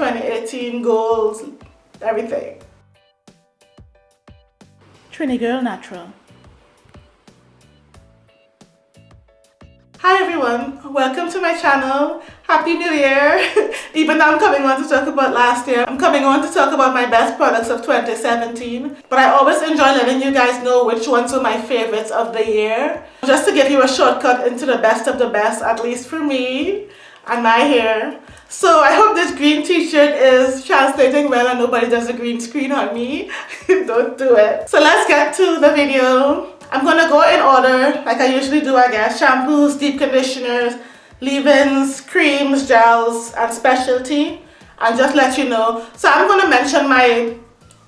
2018 goals, everything. Trini Girl Natural. Hi everyone, welcome to my channel. Happy New Year! Even though I'm coming on to talk about last year, I'm coming on to talk about my best products of 2017. But I always enjoy letting you guys know which ones were my favorites of the year. Just to give you a shortcut into the best of the best, at least for me and my hair. So I hope this green t-shirt is translating well and nobody does a green screen on me. Don't do it. So let's get to the video. I'm gonna go in order like I usually do I guess. Shampoos, deep conditioners, leave-ins, creams, gels, and specialty. And just let you know. So I'm gonna mention my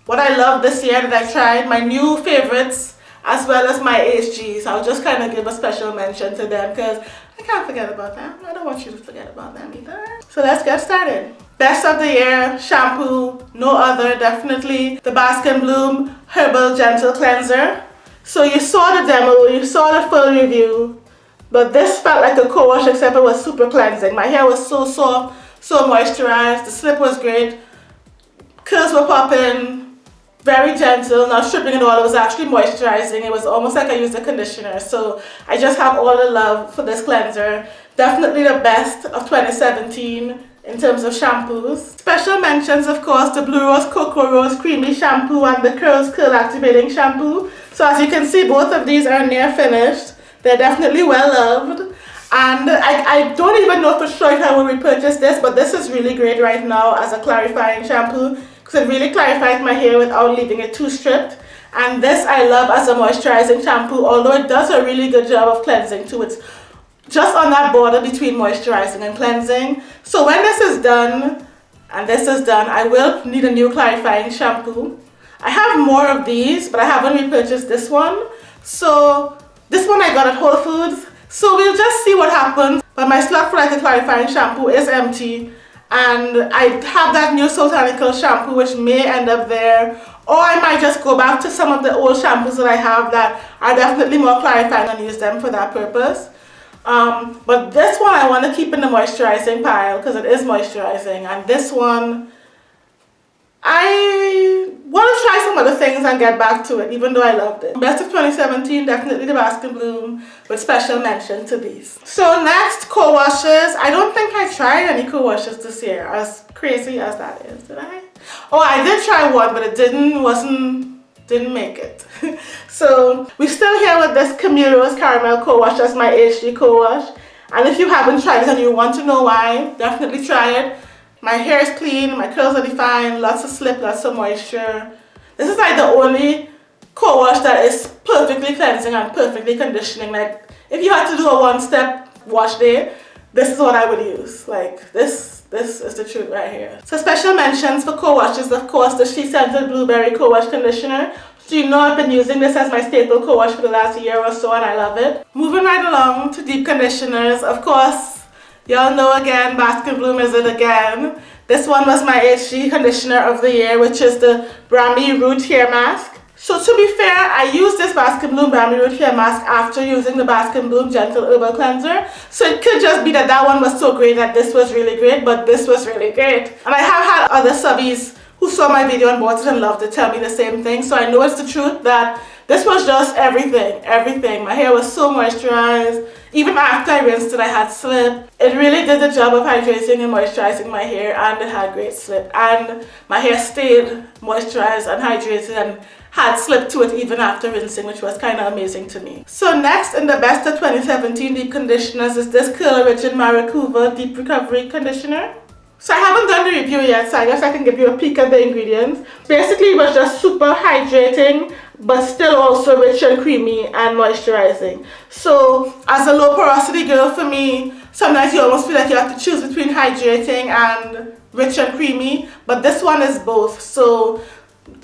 what I love this year that I tried, my new favorites, as well as my HGs. I'll just kind of give a special mention to them because I can't forget about them. I don't want you to forget about them either. So let's get started. Best of the year shampoo, no other, definitely the Bask and Bloom Herbal Gentle Cleanser. So you saw the demo, you saw the full review, but this felt like a co-wash except it was super cleansing. My hair was so soft, so moisturized, the slip was great, curls were popping, very gentle, not stripping at all, it was actually moisturizing. It was almost like I used a conditioner. So I just have all the love for this cleanser. Definitely the best of 2017 in terms of shampoos. Special mentions of course the Blue Rose Cocoa Rose Creamy Shampoo and the Curls Curl Activating Shampoo. So as you can see both of these are near finished. They're definitely well loved. And I, I don't even know for sure if I will repurchase this but this is really great right now as a clarifying shampoo because it really clarifies my hair without leaving it too stripped. And this I love as a moisturizing shampoo although it does a really good job of cleansing too. It's just on that border between moisturizing and cleansing. So when this is done and this is done, I will need a new clarifying shampoo. I have more of these, but I haven't repurchased this one. So this one I got at Whole Foods. So we'll just see what happens. But my slot for like a clarifying shampoo is empty. And I have that new Soultanical shampoo which may end up there. Or I might just go back to some of the old shampoos that I have that are definitely more clarifying and use them for that purpose. Um, but this one I want to keep in the moisturizing pile because it is moisturizing. And this one, I want to try some other things and get back to it even though I loved it. Best of 2017, definitely the Bask and Bloom with special mention to these. So next, co-washes. I don't think I tried any co-washes this year as crazy as that is, did I? Oh, I did try one but it didn't, wasn't didn't make it. so we're still here with this Camille Rose Caramel Co-Wash. That's my HG Co-Wash. And if you haven't tried it and you want to know why, definitely try it. My hair is clean, my curls are defined, lots of slip, lots of moisture. This is like the only co-wash that is perfectly cleansing and perfectly conditioning. Like if you had to do a one-step wash day, this is what I would use. Like this this is the truth right here. So special mentions for co-washes, of course, the SheScentIt Blueberry Co-Wash Conditioner. So you know I've been using this as my staple co-wash for the last year or so and I love it. Moving right along to deep conditioners, of course, y'all know again, Bask and Bloom is it again. This one was my HG conditioner of the year, which is the Brahmi Root Hair Mask. So to be fair, I used this Bask and Bloom Brahmi Root Hair Mask after using the Bask and Bloom Gentle Herbal Cleanser. So it could just be that that one was so great that this was really great, but this was really great. And I have had other subbies who saw my video and bought it and loved it tell me the same thing. So I know it's the truth that this was just everything, everything. My hair was so moisturized. Even after I rinsed it, I had slip. It really did the job of hydrating and moisturizing my hair and it had great slip. And my hair stayed moisturized and hydrated and had slip to it even after rinsing which was kind of amazing to me. So next in the best of 2017 deep conditioners is this Curl Origin Maracuja Deep Recovery Conditioner. So I haven't done the review yet so I guess I can give you a peek at the ingredients. Basically it was just super hydrating but still also rich and creamy and moisturizing. So as a low porosity girl for me, sometimes you almost feel like you have to choose between hydrating and rich and creamy but this one is both. So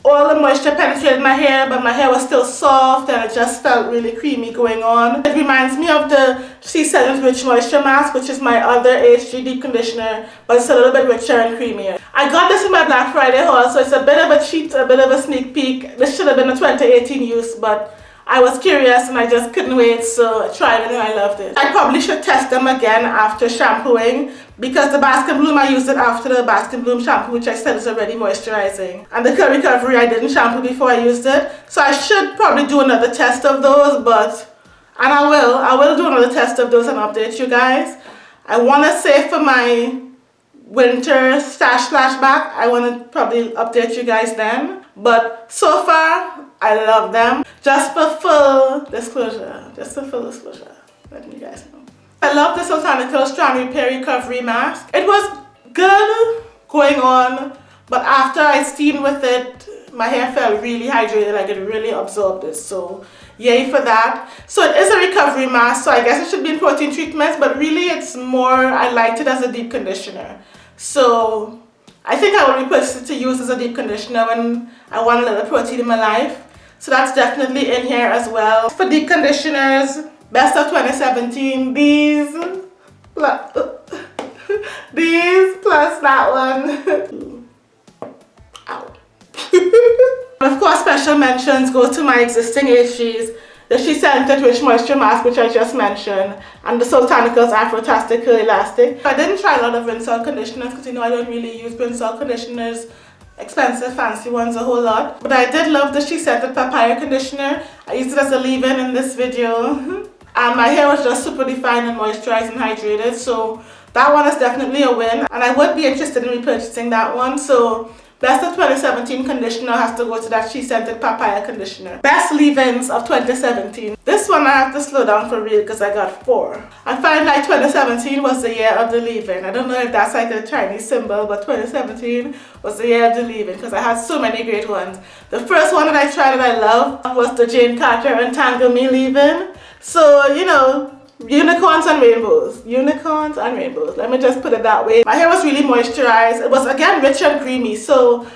all the moisture penetrated my hair but my hair was still soft and it just felt really creamy going on. It reminds me of the SheScentIt Rich Moisture Mask which is my other HG deep conditioner but it's a little bit richer and creamier. I got this in my Black Friday haul so it's a bit of a cheat, a bit of a sneak peek. This should have been a 2018 use but I was curious and I just couldn't wait so I tried it and I loved it. I probably should test them again after shampooing because the Bask and Bloom I used it after the Bask and Bloom shampoo which I said is already moisturizing. And the Curl Recovery I didn't shampoo before I used it. So I should probably do another test of those but and I will I will do another test of those and update you guys. I want to say for my winter stash flashback. I want to probably update you guys then. But so far I love them. Just for full disclosure just for full disclosure letting you guys know. I love the Soultanicals Strand Repair Recovery Mask. It was good going on but after I steamed with it my hair felt really hydrated like it really absorbed it. So yay for that. So it is a recovery mask so I guess it should be in protein treatments but really it's more I liked it as a deep conditioner so I think I will repurchase it to use as a deep conditioner when I want a little protein in my life. So that's definitely in here as well. For deep conditioners best of 2017 these these plus that one. Ow. of course, special mentions go to my existing HGs, the SheScentIt Rich Moisture Mask, which I just mentioned, and the Soultanicals Afrotastic Curl Elastic. I didn't try a lot of rinse-out conditioners because you know I don't really use rinse-out conditioners, expensive, fancy ones a whole lot. But I did love the SheScentIt Papaya Conditioner. I used it as a leave-in in this video. and my hair was just super defined and moisturized and hydrated, so that one is definitely a win. And I would be interested in repurchasing that one, so Best of 2017 conditioner has to go to that SheScentIt Papaya conditioner. Best leave-ins of 2017. This one I have to slow down for real because I got four. I find like 2017 was the year of the leave-in. I don't know if that's like a Chinese symbol, but 2017 was the year of the leave-in because I had so many great ones. The first one that I tried that I loved was the Jane Carter Untangle Me leave-in. So, you know, unicorns and rainbows unicorns and rainbows let me just put it that way my hair was really moisturized it was again rich and creamy so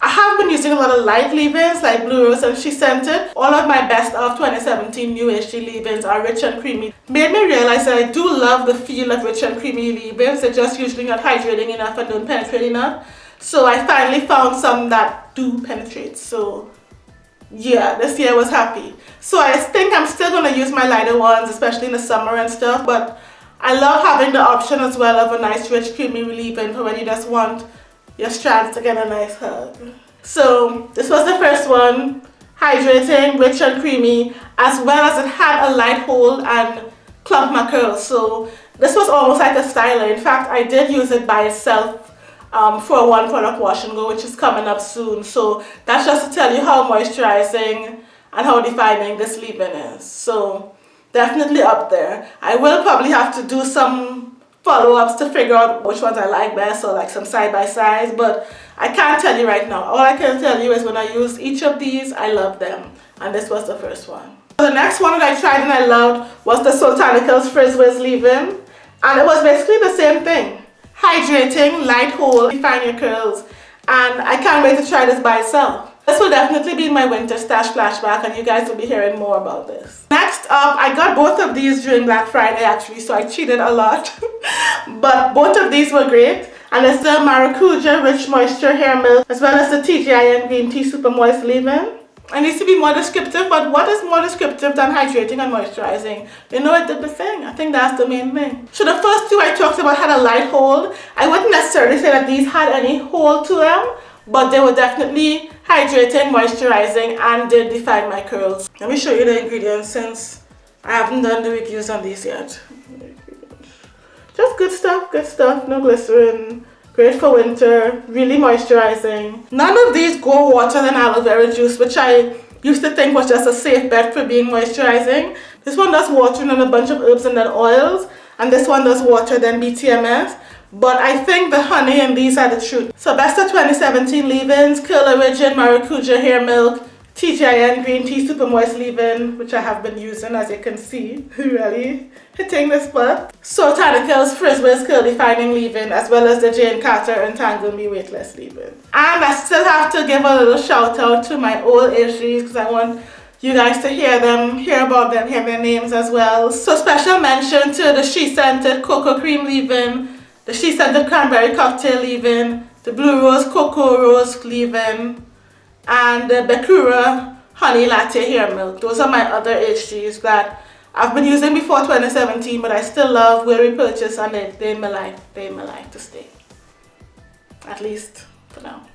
I have been using a lot of light leave-ins like Blue Rose and SheScentIt. All of my best of 2017 new HG leave-ins are rich and creamy. Made me realize that I do love the feel of rich and creamy leave-ins. They're just usually not hydrating enough and don't penetrate enough. So I finally found some that do penetrate. So yeah, this year was happy. So I think I'm still going to use my lighter ones, especially in the summer and stuff. But I love having the option as well of a nice rich creamy leave-in for when you just want your strands to get a nice hug. So this was the first one. Hydrating, rich and creamy, as well as it had a light hold and clump my curls. So this was almost like a styler. In fact, I did use it by itself um, for one product wash and go which is coming up soon. So that's just to tell you how moisturizing and how defining this leave-in is. So definitely up there. I will probably have to do some follow-ups to figure out which ones I like best or like some side-by-sides but I can't tell you right now. All I can tell you is when I use each of these I love them. And this was the first one. The next one that I tried and I loved was the Soultanicals Frizz Wiz leave-in. And it was basically the same thing hydrating, light hold, define your curls and I can't wait to try this by itself. This will definitely be my winter stash flashback and you guys will be hearing more about this. Next up, I got both of these during Black Friday actually so I cheated a lot but both of these were great and it's the Maracuja Rich Moisture Hair Milk as well as the TGIN Green Tea Super Moist Leave-In. I need to be more descriptive, but what is more descriptive than hydrating and moisturizing? You know, it did the thing. I think that's the main thing. So the first two I talked about had a light hold. I wouldn't necessarily say that these had any hold to them, but they were definitely hydrating, moisturizing, and did define my curls. Let me show you the ingredients since I haven't done the reviews on these yet. Just good stuff, good stuff, no glycerin, Great for winter, really moisturizing. None of these go water than aloe vera juice, which I used to think was just a safe bet for being moisturizing. This one does water and a bunch of herbs and then oils, and this one does water then BTMS. But I think the honey and these are the truth. So best of 2017 leave-ins, Curl Origin Maracuja Hair Milk, TGIN Green Tea Super Moist Leave-In, which I have been using as you can see, really hitting the spot. Soultanicals Frizz Wiz Curl Defining Leave-In, as well as the Jane Carter Untangle Me Weightless Leave-In. And I still have to give a little shout out to my old HGs because I want you guys to hear them, hear about them, hear their names as well. So special mention to the SheScentIt Cocoa Cream Leave-In, the SheScentIt Cranberry Cocktail Leave-In, the Blue Rose Cocoa Rose Leave-In, and the Bekura Honey Latte Hair Milk. Those are my other HGs that I've been using before 2017 but I still love, will repurchase and they, they my life, they my life to stay. At least for now.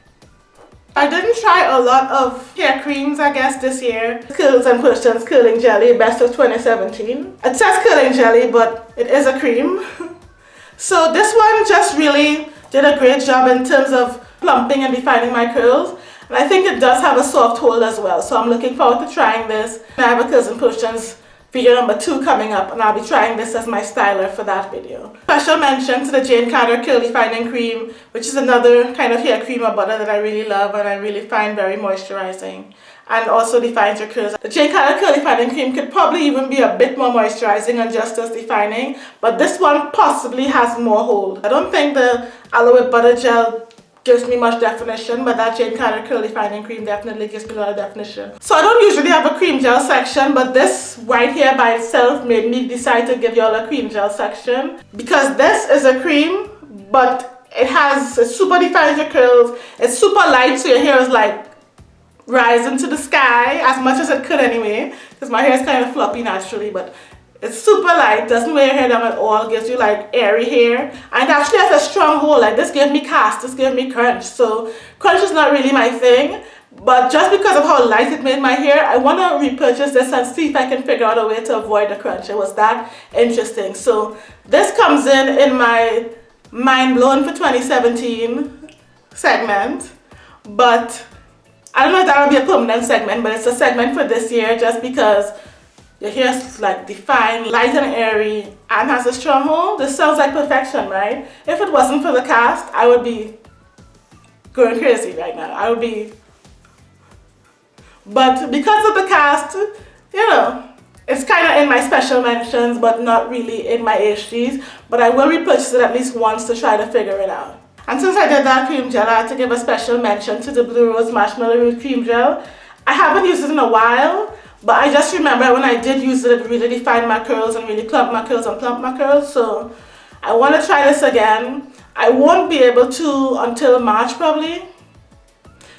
I didn't try a lot of hair creams I guess this year. Curls and Questions Curling Jelly, best of 2017. It says curling jelly but it is a cream. so this one just really did a great job in terms of plumping and defining my curls. I think it does have a soft hold as well. So I'm looking forward to trying this. I have a and Questions video number two coming up and I'll be trying this as my styler for that video. Special mention to the Jane Carter Curl Defining Cream which is another kind of hair cream or butter that I really love and I really find very moisturizing and also defines your curls. The Jane Carter Curl Defining Cream could probably even be a bit more moisturizing and just as defining but this one possibly has more hold. I don't think the aloe butter gel gives me much definition but that Jane Carter Curl Defining Cream definitely gives me a lot of definition. So I don't usually have a cream gel section but this right here by itself made me decide to give y'all a cream gel section because this is a cream but it has it super defines your curls it's super light so your hair is like rising to the sky as much as it could anyway because my hair is kind of floppy naturally but it's super light, doesn't wear your hair down at all, gives you like airy hair. And actually has a strong hold, like this gave me cast, this gave me crunch. So crunch is not really my thing. But just because of how light it made my hair, I want to repurchase this and see if I can figure out a way to avoid the crunch. It was that interesting. So this comes in in my mind blown for 2017 segment. But I don't know if that will be a permanent segment, but it's a segment for this year just because your hair is like defined, light and airy, and has a strong hold. This sounds like perfection, right? If it wasn't for the cast, I would be going crazy right now. I would be... But because of the cast, you know, it's kind of in my special mentions, but not really in my HGs. But I will repurchase it at least once to try to figure it out. And since I did that cream gel, I had to give a special mention to the Blue Rose Marshmallow Root Cream Gel. I haven't used it in a while, but I just remember when I did use it, it really defined my curls and really clumped my curls and plumped my curls. So I want to try this again. I won't be able to until March probably.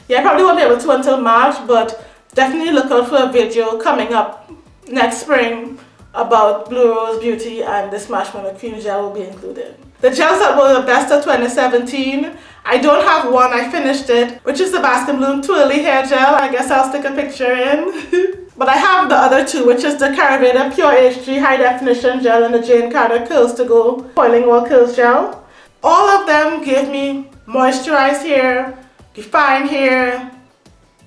Yeah, I probably won't be able to until March, but definitely look out for a video coming up next spring about Blue Rose Beauty and this marshmallow cream gel will be included. The gels that were the best of 2017, I don't have one, I finished it, which is the Bask and Bloom Twirly Hair Gel. I guess I'll stick a picture in. But I have the other two, which is the Caraveda Pure HG High Definition Gel and the Jane Carter Curls to Go Coiling Wall Curls Gel. All of them give me moisturized hair, defined hair,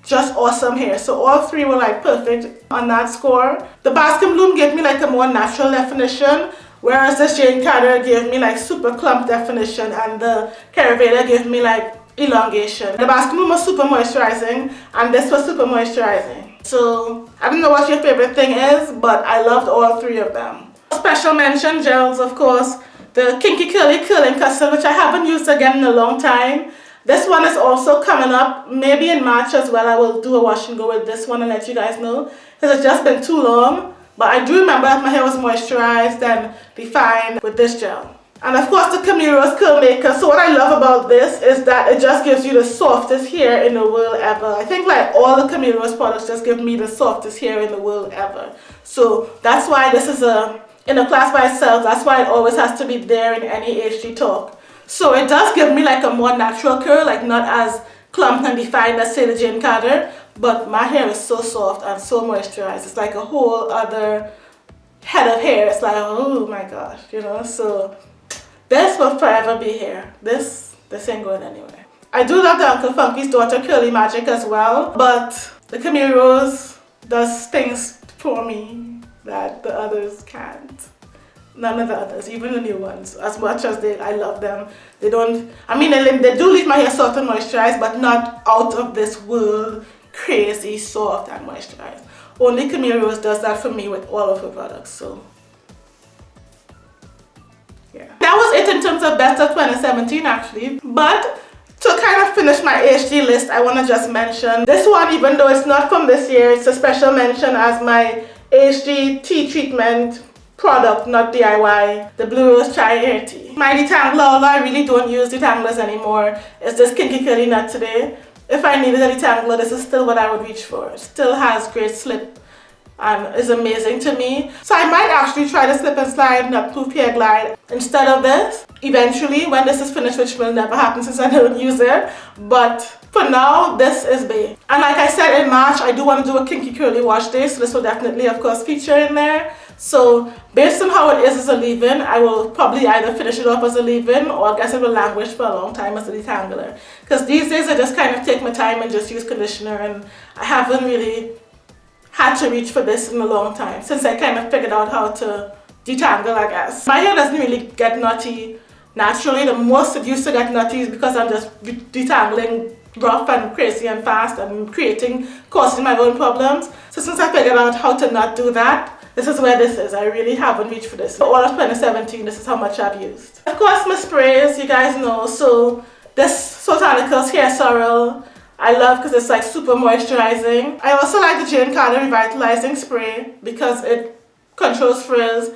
just awesome hair. So all three were like perfect on that score. The Bask and Bloom gave me like a more natural definition, whereas the Jane Carter gave me like super clump definition and the Caraveda gave me like elongation. The Baskin was super moisturizing and this was super moisturizing. So I don't know what your favorite thing is, but I loved all three of them. Special mention gels, of course. The Kinky Curly Curling Custard, which I haven't used again in a long time. This one is also coming up, maybe in March as well. I will do a wash and go with this one and let you guys know. Because it's just been too long. But I do remember my hair was moisturized and defined with this gel. And of course the Camille Rose Curl Maker. So what I love about this is that it just gives you the softest hair in the world ever. I think like all the Camille Rose products just give me the softest hair in the world ever. So that's why this is a in a class by itself. That's why it always has to be there in any HG talk. So it does give me like a more natural curl, like not as clumped and defined as say the Jane Carter. But my hair is so soft and so moisturized. It's like a whole other head of hair. It's like, oh my gosh, you know. So this will forever be here. This, this ain't going anywhere. I do love the Uncle Funky's daughter Curly Magic as well, but the Camille Rose does things for me that the others can't. None of the others, even the new ones, as much as they, I love them, they don't, I mean, they, they do leave my hair soft and moisturized, but not out of this world crazy soft and moisturized. Only Camille Rose does that for me with all of her products, so that was it in terms of best of 2017 actually. But to kind of finish my HG list, I want to just mention this one, even though it's not from this year, it's a special mention as my HG tea treatment product, not DIY, the Blue Rose Chai Hair Tea. My detangler, although I really don't use detanglers anymore, it's this Kinky Curly Knot today. if I needed a detangler, this is still what I would reach for. It still has great slip and is amazing to me. So I might actually try the slip and slide nut proof hair glide instead of this. Eventually when this is finished which will never happen since I don't use it. But for now this is bae and like I said in March I do want to do a kinky curly wash day so this will definitely of course feature in there. So based on how it is as a leave-in I will probably either finish it off as a leave-in or I guess it will languish for a long time as a detangler. Because these days I just kind of take my time and just use conditioner and I haven't really had to reach for this in a long time since I kind of figured out how to detangle I guess. My hair doesn't really get nutty naturally. The most it used to get nutty is because I'm just detangling rough and crazy and fast and creating, causing my own problems. So since I figured out how to not do that, this is where this is. I really haven't reached for this. For all of 2017, this is how much I've used. Of course, my sprays, you guys know. So this Soultanicals Hair Sorrel, I love because it's like super moisturizing. I also like the Jane Carter Revitalizing Spray because it controls frizz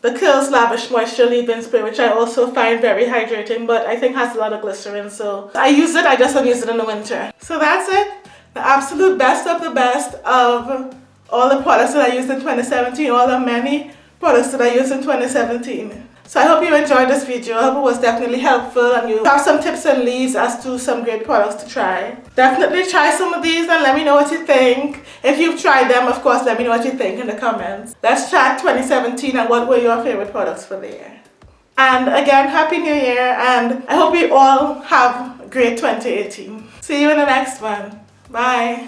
the Kiehl's Lavish Moisture Leave-In Spray, which I also find very hydrating, but I think has a lot of glycerin, so I use it, I just don't use it in the winter. So that's it. The absolute best of the best of all the products that I used in 2017, all the many products that I used in 2017. So I hope you enjoyed this video. I hope it was definitely helpful and you have some tips and leads as to some great products to try. Definitely try some of these and let me know what you think. If you've tried them, of course, let me know what you think in the comments. Let's chat 2017 and what were your favorite products for the year. And again, Happy New Year and I hope you all have a great 2018. See you in the next one. Bye.